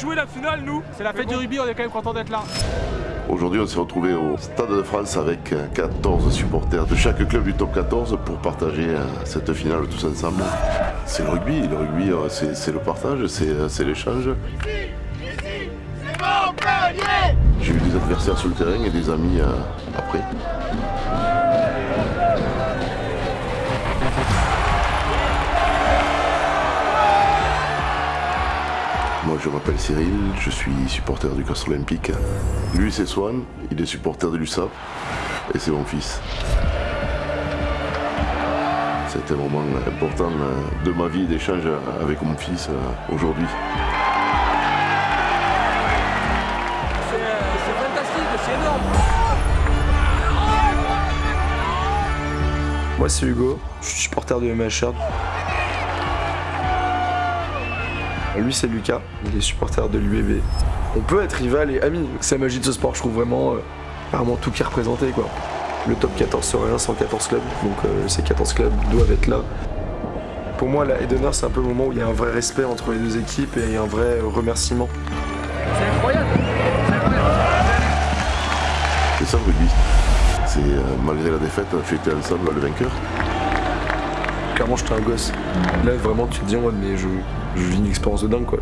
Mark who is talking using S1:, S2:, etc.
S1: jouer la finale, nous.
S2: C'est la fête du rugby, on est quand même content d'être là.
S3: Aujourd'hui, on s'est retrouvé au Stade de France avec 14 supporters de chaque club du top 14 pour partager euh, cette finale tous ensemble. C'est le rugby, le rugby, euh, c'est le partage, c'est euh, c'est l'échange. J'ai eu des adversaires sur le terrain et des amis après. Moi je m'appelle Cyril, je suis supporter du Castre Olympique. Lui c'est Swan, il est supporter de l'USAP et c'est mon fils. C'était un moment important de ma vie d'échange avec mon fils euh, aujourd'hui.
S1: C'est euh, c'est fantastique, c'est énorme.
S4: Moi c'est Hugo, je suis supporter de MHR. Lui c'est Lucas, il est supporter de l'UEB. On peut être rival et ami, c'est la magie de ce sport, je trouve vraiment, euh, vraiment tout qui est représenté quoi. Le top 14 serait un 114 clubs, donc euh, ces 14 clubs doivent être là. Pour moi la d'honneur c'est un peu le moment où il y a un vrai respect entre les deux équipes et un vrai remerciement.
S1: C'est incroyable. C'est incroyable.
S3: C'est ça le rugby. C'est euh, malgré la défaite, fêter ensemble le vainqueur.
S4: Clairement j'étais un gosse. Là vraiment tu te dis mode mais je, je vis une expérience de dingue quoi.